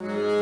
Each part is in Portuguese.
you.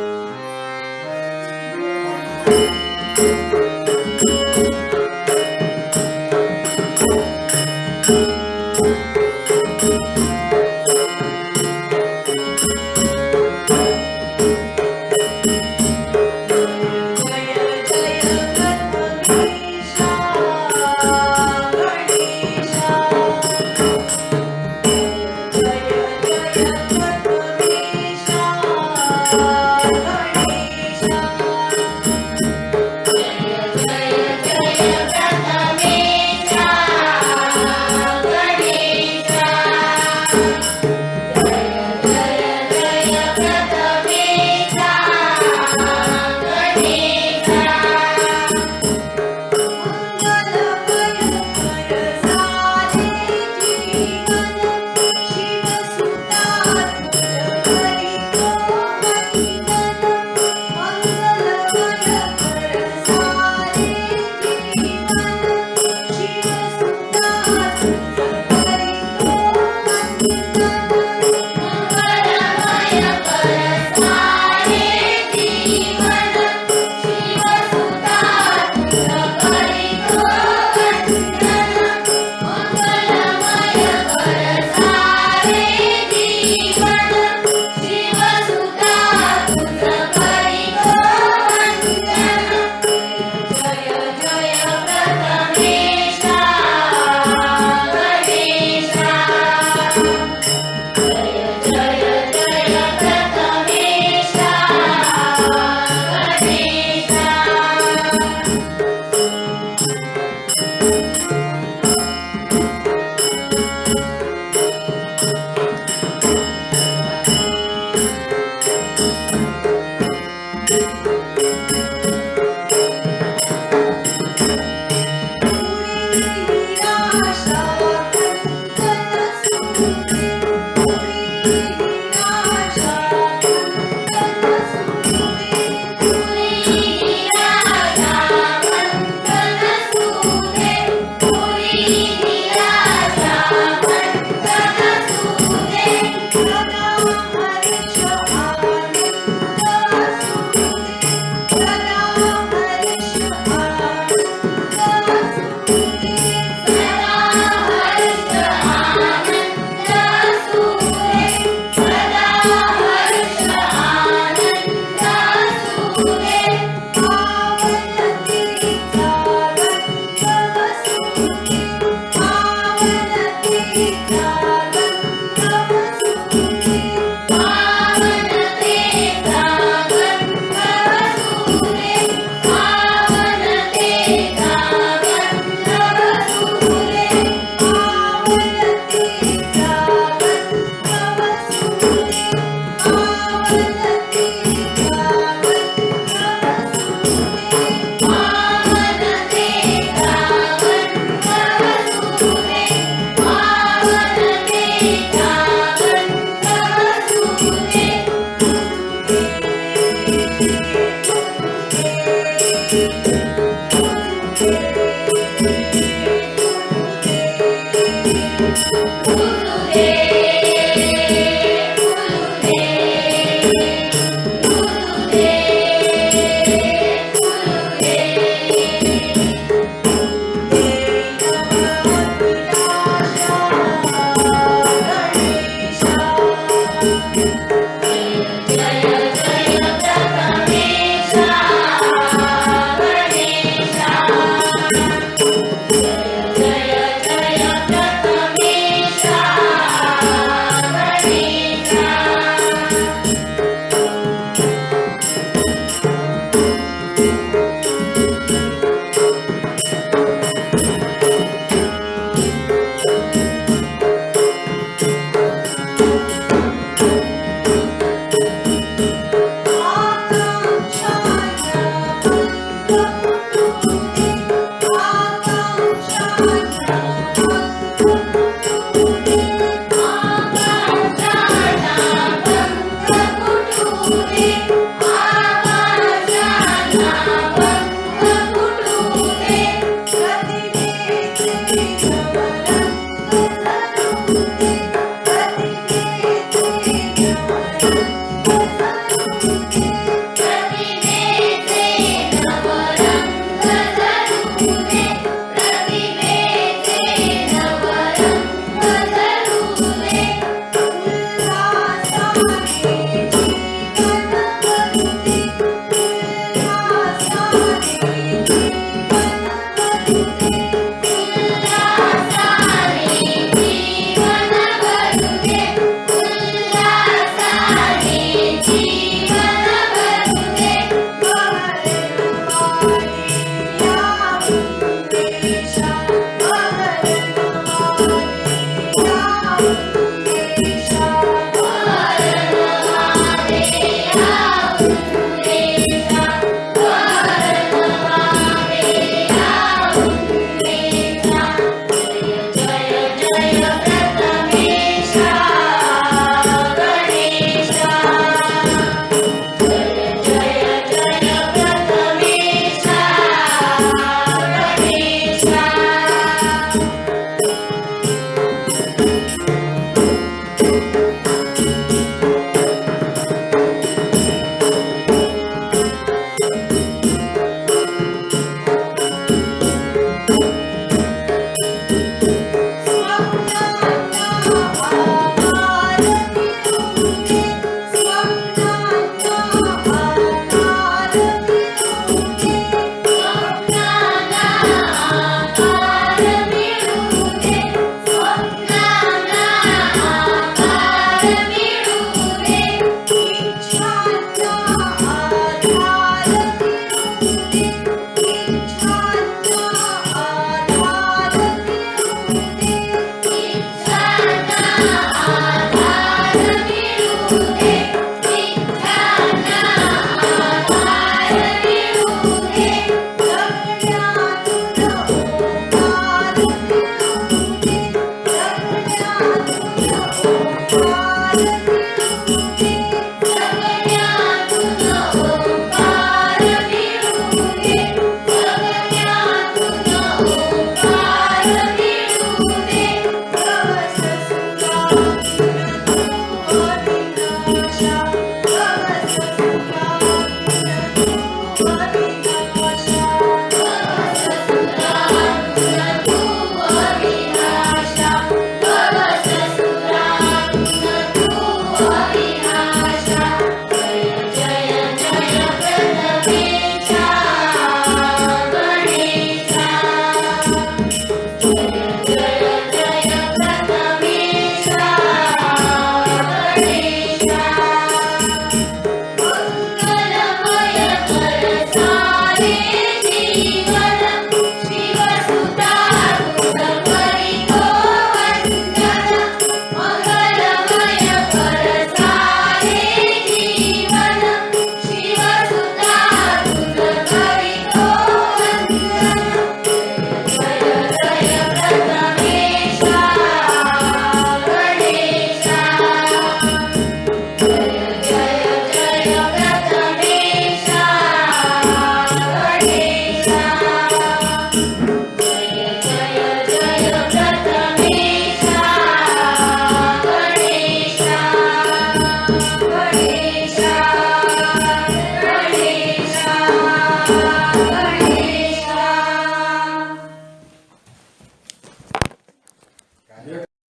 Tudo bem.